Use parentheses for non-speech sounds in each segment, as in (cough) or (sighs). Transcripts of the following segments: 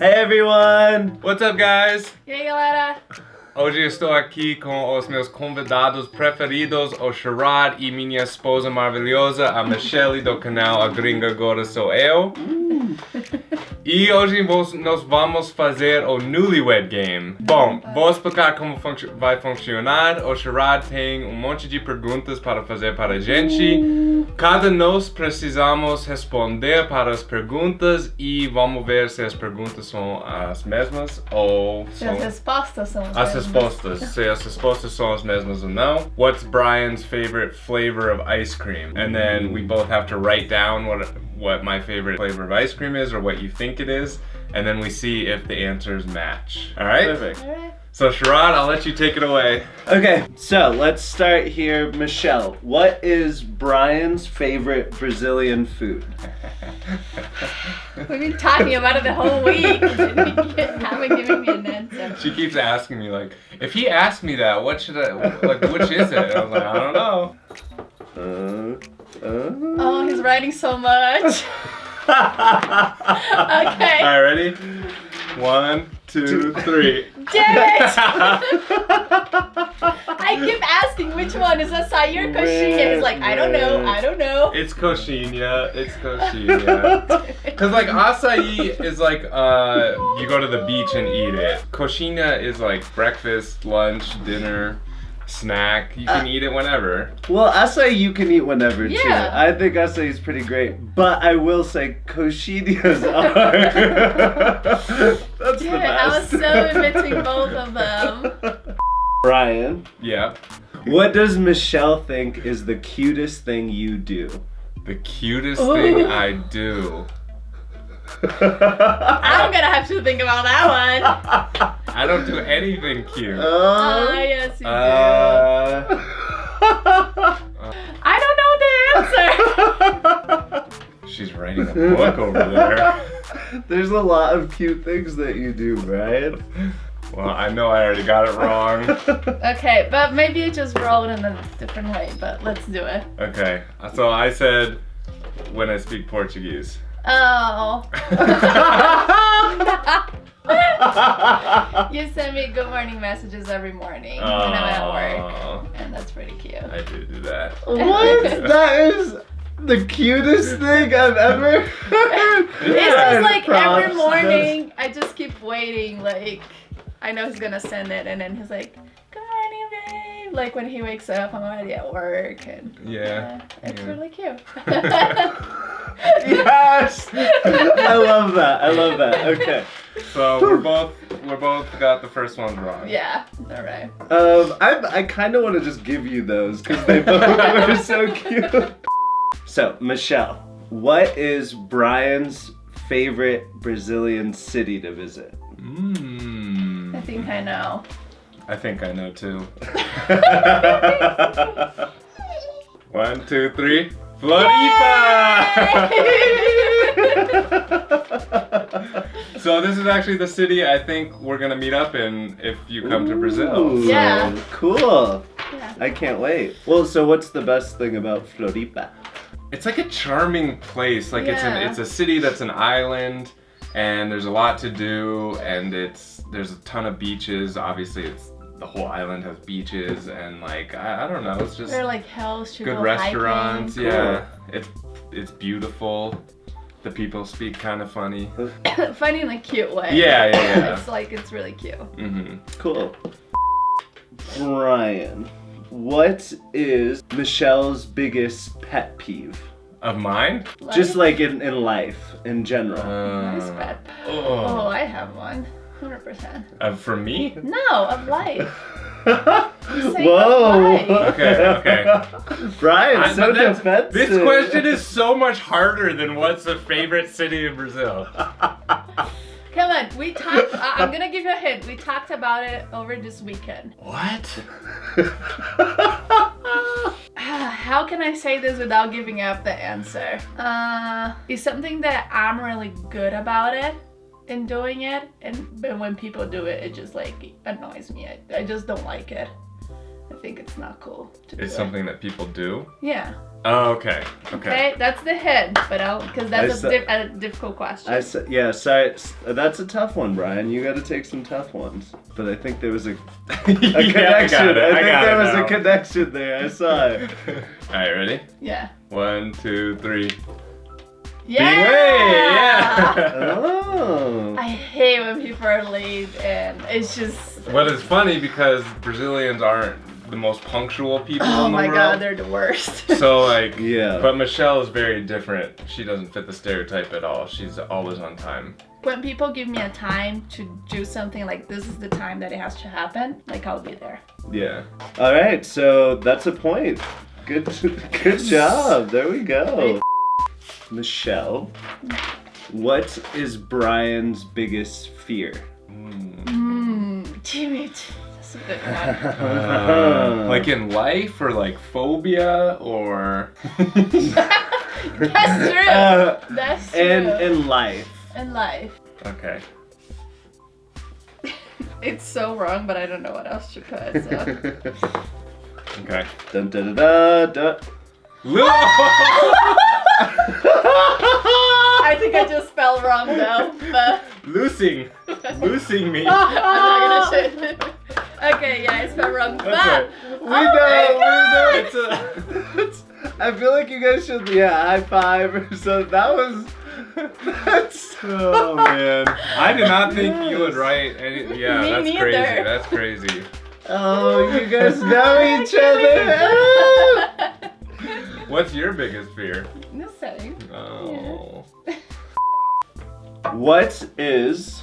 Hey everyone! What's up, guys? Aí, galera? Hoje estou aqui com os meus convidados preferidos, o Sharad e minha esposa maravilhosa, a Michelle do canal A Gringa Agora Sou Eu. E hoje nós vamos fazer o Newlywed Game. Bom, vou explicar como func- vai funcionar. O Sharad tem um monte de perguntas para fazer para a gente. Cada nós precisamos responder para as perguntas e vamos ver se as perguntas são as mesmas ou E são as respostas são as as mesmas. Respostas, se as respostas são as mesmas ou não. What's Brian's favorite flavor of ice cream? And then we both have to write down what what my favorite flavor of ice cream is or what you think it is. And then we see if the answers match. All right? Perfect. Alright. So Sharad, I'll let you take it away. Okay, so let's start here. Michelle, what is Brian's favorite Brazilian food? We've been talking about it the whole week. haven't given me an answer. She keeps asking me like, if he asked me that, what should I like? Which is it? I was like, I don't know. Uh, uh. Oh, he's writing so much. (laughs) All Okay. right, ready? One, two, three. (laughs) Damn it! (laughs) I keep asking which one is acai or coxinha. He's like, I don't know, I don't know. It's coxinha. It's coxinha. (laughs) Cause like acai is like uh you go to the beach and eat it. Coxinha is like breakfast, lunch, dinner, snack. You can Uh, eat it whenever. Well, acai you can eat whenever too. Yeah. I think acai is pretty great, but I will say coxinhas (laughs) are. (laughs) That's Dude, the I was so admitting both of them. (laughs) Brian, Yeah. what does Michelle think is the cutest thing you do? The cutest Ooh. thing I do. I'm gonna have to think about that one. I don't do anything cute. Ah, Uh, yes, you do. Uh, I don't know the answer. (laughs) she's writing a book over there. (laughs) There's a lot of cute things that you do, Brian. Well, I know I already got it wrong. (laughs) okay, but maybe you just roll it in a different way, but let's do it. Okay, so I said when I speak Portuguese. Oh. (laughs) you send me good morning messages every morning when I'm at work, and that's pretty cute. I do do that. what? (laughs) That is the cutest thing I've ever (laughs) heard. It's just like Props. every morning, I just keep waiting. Like, I know he's gonna send it, and then he's like, "Good morning, babe." Like when he wakes up, I'm already at work, and Yeah. it's yeah. really cute. Yes! I love that. I love that. Okay. So (laughs) we're both we're both got the first one wrong. yeah. All right. Um, I, I kind of want to just give you those because they both (laughs) are so cute. So, Michelle, what is Brian's favorite Brazilian city to visit? I Mmm. think I know. I think I know too. (laughs) One, two, three. Floripa! (laughs) so this is actually the city I think we're gonna meet up in if you come to Brazil. Yeah. Cool. Yeah. I can't wait. Well, so what's the best thing about Floripa? It's like a charming place. Like it's an it's a city that's an island and there's a lot to do and it's there's a ton of beaches. Obviously it's the whole island has beaches and like I, I don't know, it's just There are like hills to good go restaurants. hiking. Yeah. It's it's beautiful. The people speak kind of funny. (laughs) (coughs) Funny in a cute way. Yeah, yeah, yeah. (laughs) it's like it's really cute. Mm-hmm. Cool. Brian, what is Michelle's biggest pet peeve? Of mine? Just like in, in life in general. nice Uh, pet. Oh, oh. I have one. Hundred percent. Uh, for me? No, of life. (laughs) Whoa. Okay, okay. Brian, I- so defensive. This question is so much harder than what's the favorite city in Brazil. (laughs) Come on, we talked. I- I'm gonna give you a hint. We talked about it over this weekend. What? (sighs) How can I say this without giving up the answer? Uh, it's something that I'm really good about it in doing it, and but when people do it, it just like annoys me. I, I just don't like it. I think it's not cool to do It's it. something that people do. Yeah. Oh, okay. Okay. Okay, that's the hint, but I'll because that's I a, a difficult question. I s- yeah, sorry. s- That's a tough one, Brian. You got to take some tough ones. But I think there was a, (laughs) a (laughs) Yeah, I connection. got it. I, I think got there it was now. a connection there. I saw it. (laughs) All right, ready? yeah. One, two, three. Yeah. yeah. Oh. (laughs) I hate when people are late and it's just. But it's funny because Brazilians aren't the most punctual people Oh in the my world. god, they're the worst. (laughs) So like, Yeah. But Michelle is very different. She doesn't fit the stereotype at all. She's always on time. when people give me a time to do something like this is the time that it has to happen, like I'll be there. Yeah. All right, so that's a point. Good, (laughs) good job. There we go. Michelle, what is Brian's biggest fear? Mm. Mmm, damn it. That's a good one. Uh, like in life or like phobia or (laughs) That's true. Uh, That's true. in in life. In life. okay. (laughs) It's so wrong, but I don't know what else to put. So. (laughs) Okay. dun, dun, dun, dun, dun. I think I just spelled wrong though, but Losing, losing me. (laughs) I'm not gonna. Okay, yeah, I spelled wrong. But. We Oh know, my we know. It's a, (laughs) I feel like you guys should, yeah, high five. or So that was, (laughs) that's, Oh man, I did not think you would write any. Yeah, Me that's neither. crazy. That's crazy. oh, you guys know each other. What's your biggest fear? the same. Oh. (laughs) What is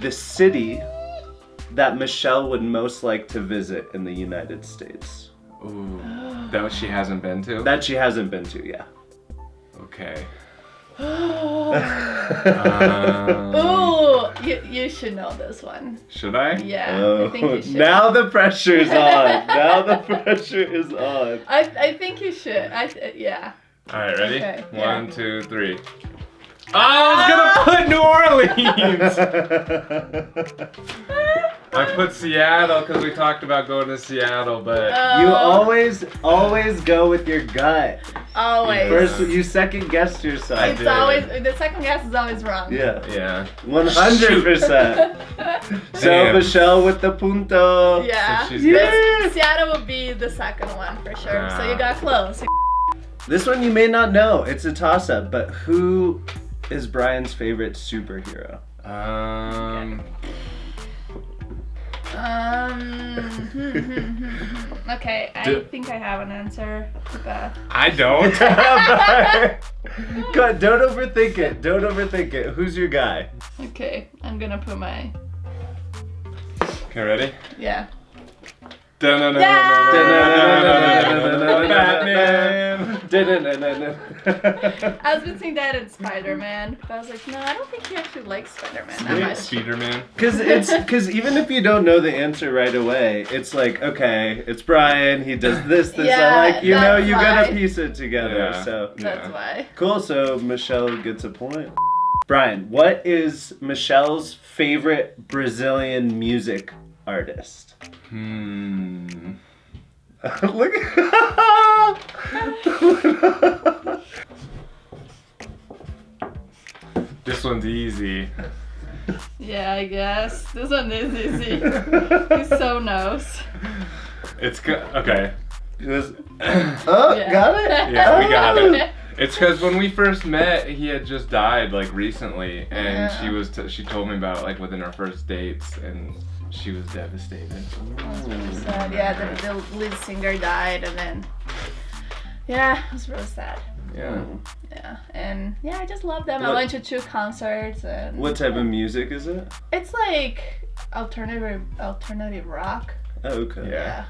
the city that Michelle would most like to visit in the United States? Ooh. (gasps) That she hasn't been to? That she hasn't been to, yeah. Okay. (gasps) Ooh, Um, you, you should know this one. should I? Yeah, Oh, I think you (laughs) should. now the pressure's on. (laughs) now the pressure is on. I, I think you should. I th- yeah. All right, ready? Okay, One, yeah. two, three. Oh, I was gonna put New Orleans. (laughs) I put Seattle because we talked about going to Seattle, but you Uh, always, always go with your gut. Always. First, you second guess yourself. I it's did. always the second guess is always wrong. Yeah, yeah. one hundred percent. (laughs) So Damn. Michelle with the punto. yeah. So she's Yeah. Seattle would be the second one for sure. So you got close. This one you may not know. It's a toss-up, but who is Brian's favorite superhero? Um. Um. Hmm, hmm, hmm, okay, I Do- think I have an answer. But I don't. (laughs) (laughs) God, don't overthink it. Don't overthink it. Who's your guy? okay, I'm gonna put my okay, ready? yeah. Batman. I was between that and Spider Man, but I was like, no, I don't think he actually likes Spider Man that much. Speederman. Because it's because even if you don't know the answer right away, it's like okay, it's Brian. He does this, this. Yeah, I like you know that's you gotta piece it together. Yeah. So That's Yeah. why. cool. So Michelle gets a point. Brian, what is Michelle's favorite Brazilian music artist? Hmm. (laughs) Look. (laughs) (laughs) This one's easy. Yeah, I guess this one is easy. (laughs) He so knows. It's good. Okay. It was. (coughs) Oh, Yeah. got it. Yeah, we got Oh. it. It's because when we first met, he had just died like recently, and Yeah. she was t- she told me about it, like within our first dates, and she was devastated. Was really sad. Yeah, the, the lead singer died, and then yeah, it was really sad. Yeah. Yeah, and yeah, I just love them. I went to two concerts, and What type of music is it? It's like alternative alternative rock. Oh, okay. Yeah.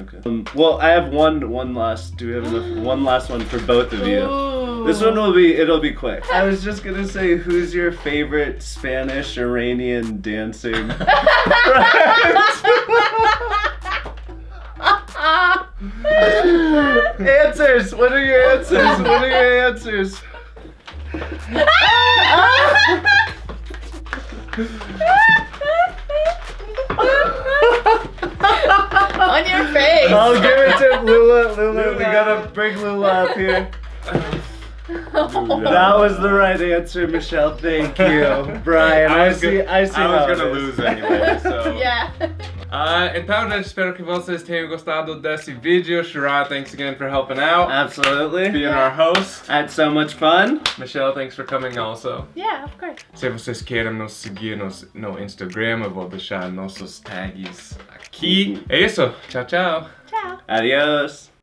Okay. Um, well, I have one one last. Do we have enough? (gasps) One last one for both of you. Ooh. This one will be. It'll be quick. I was just gonna say, who's your favorite Spanish Iranian dancing? (laughs) answers. What are your answers? What are your answers? On your face. I'll give it to Lula. Lula, we gotta bring Lula up here. That was the right answer, Michelle. Thank you, (laughs) Brian. I, was see. gonna- I see. I was gonna lose anyway, so. (laughs) yeah. Uh, então, gente, espero que vocês tenham gostado desse vídeo. Sharad, thanks again for helping out, Absolutely. being our host. I had so much fun. Michelle, thanks for coming also. Yeah, of course. Se vocês querem nos seguir no, no Instagram, eu vou deixar nossos tags aqui. É isso. Tchau, tchau. Ciao. Adios.